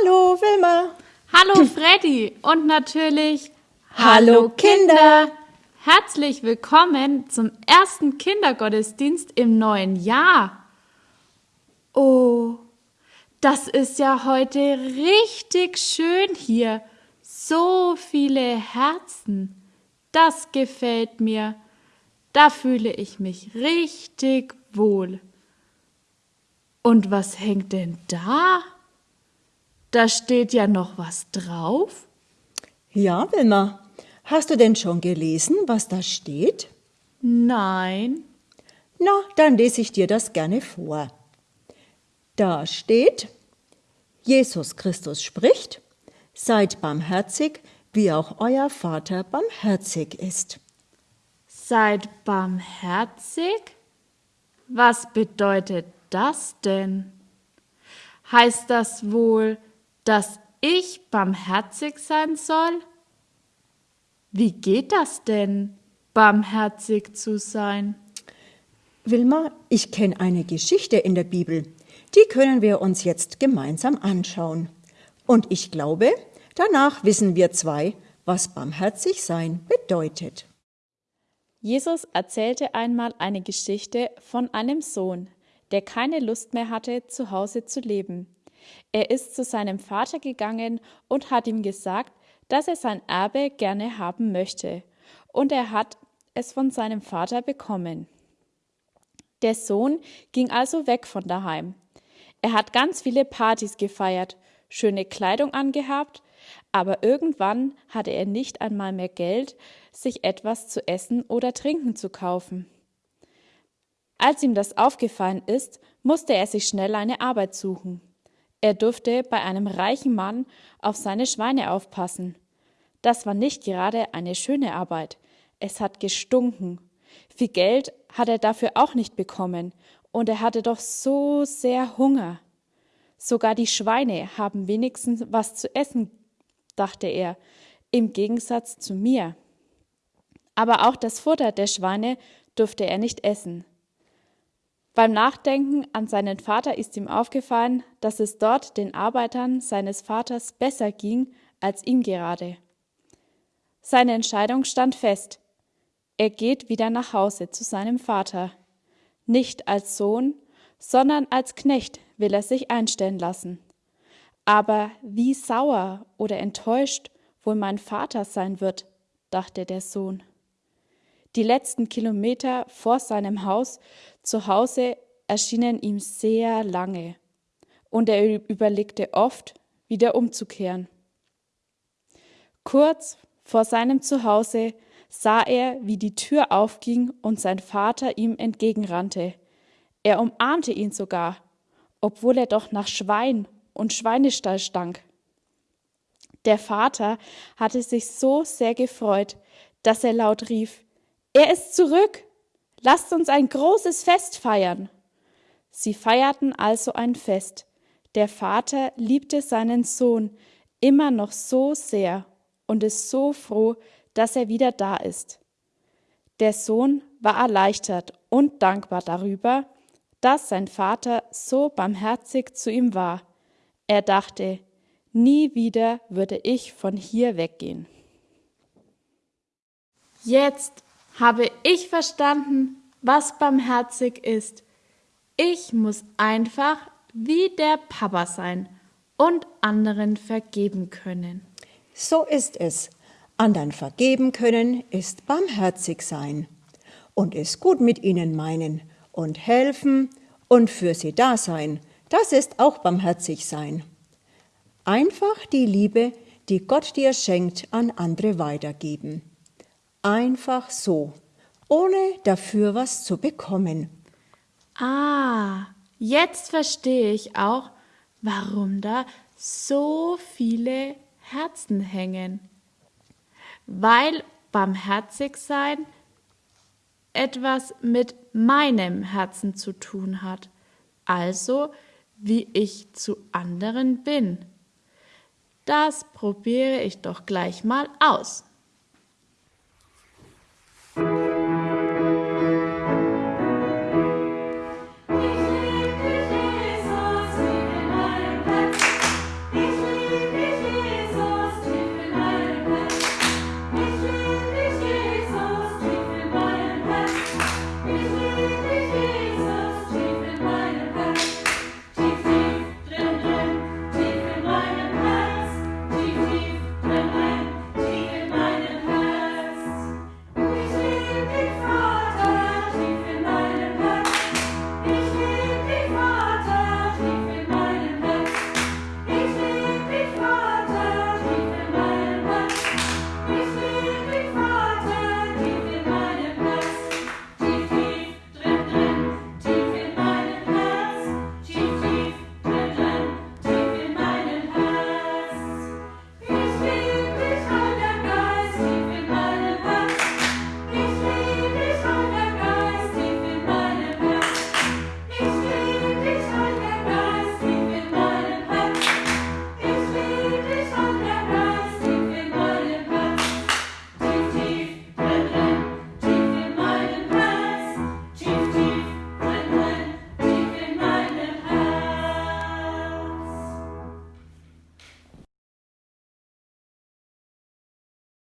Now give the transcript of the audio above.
Hallo Wilma. Hallo Freddy und natürlich Hallo Kinder. Herzlich willkommen zum ersten Kindergottesdienst im neuen Jahr. Oh, das ist ja heute richtig schön hier. So viele Herzen. Das gefällt mir. Da fühle ich mich richtig wohl. Und was hängt denn da? Da steht ja noch was drauf. Ja, Wilma. Hast du denn schon gelesen, was da steht? Nein. Na, dann lese ich dir das gerne vor. Da steht, Jesus Christus spricht, seid barmherzig, wie auch euer Vater barmherzig ist. Seid barmherzig? Was bedeutet das denn? Heißt das wohl, dass ich barmherzig sein soll? Wie geht das denn, barmherzig zu sein? Wilma, ich kenne eine Geschichte in der Bibel. Die können wir uns jetzt gemeinsam anschauen. Und ich glaube, danach wissen wir zwei, was barmherzig sein bedeutet. Jesus erzählte einmal eine Geschichte von einem Sohn, der keine Lust mehr hatte, zu Hause zu leben. Er ist zu seinem Vater gegangen und hat ihm gesagt, dass er sein Erbe gerne haben möchte, und er hat es von seinem Vater bekommen. Der Sohn ging also weg von daheim. Er hat ganz viele Partys gefeiert, schöne Kleidung angehabt, aber irgendwann hatte er nicht einmal mehr Geld, sich etwas zu essen oder trinken zu kaufen. Als ihm das aufgefallen ist, musste er sich schnell eine Arbeit suchen. Er durfte bei einem reichen Mann auf seine Schweine aufpassen. Das war nicht gerade eine schöne Arbeit. Es hat gestunken. Viel Geld hat er dafür auch nicht bekommen, und er hatte doch so sehr Hunger. Sogar die Schweine haben wenigstens was zu essen, dachte er, im Gegensatz zu mir. Aber auch das Futter der Schweine durfte er nicht essen. Beim Nachdenken an seinen Vater ist ihm aufgefallen, dass es dort den Arbeitern seines Vaters besser ging als ihm gerade. Seine Entscheidung stand fest. Er geht wieder nach Hause zu seinem Vater. Nicht als Sohn, sondern als Knecht will er sich einstellen lassen. Aber wie sauer oder enttäuscht wohl mein Vater sein wird, dachte der Sohn. Die letzten Kilometer vor seinem Haus zu Hause erschienen ihm sehr lange, und er überlegte oft, wieder umzukehren. Kurz vor seinem Zuhause sah er, wie die Tür aufging und sein Vater ihm entgegenrannte. Er umarmte ihn sogar, obwohl er doch nach Schwein und Schweinestall stank. Der Vater hatte sich so sehr gefreut, dass er laut rief, er ist zurück. Lasst uns ein großes Fest feiern. Sie feierten also ein Fest. Der Vater liebte seinen Sohn immer noch so sehr und ist so froh, dass er wieder da ist. Der Sohn war erleichtert und dankbar darüber, dass sein Vater so barmherzig zu ihm war. Er dachte, nie wieder würde ich von hier weggehen. Jetzt habe ich verstanden, was barmherzig ist. Ich muss einfach wie der Papa sein und anderen vergeben können. So ist es. Andern vergeben können ist barmherzig sein und es gut mit ihnen meinen und helfen und für sie da sein. Das ist auch barmherzig sein. Einfach die Liebe, die Gott dir schenkt, an andere weitergeben. Einfach so, ohne dafür was zu bekommen. Ah, jetzt verstehe ich auch, warum da so viele Herzen hängen. Weil barmherzig sein etwas mit meinem Herzen zu tun hat, also wie ich zu anderen bin. Das probiere ich doch gleich mal aus.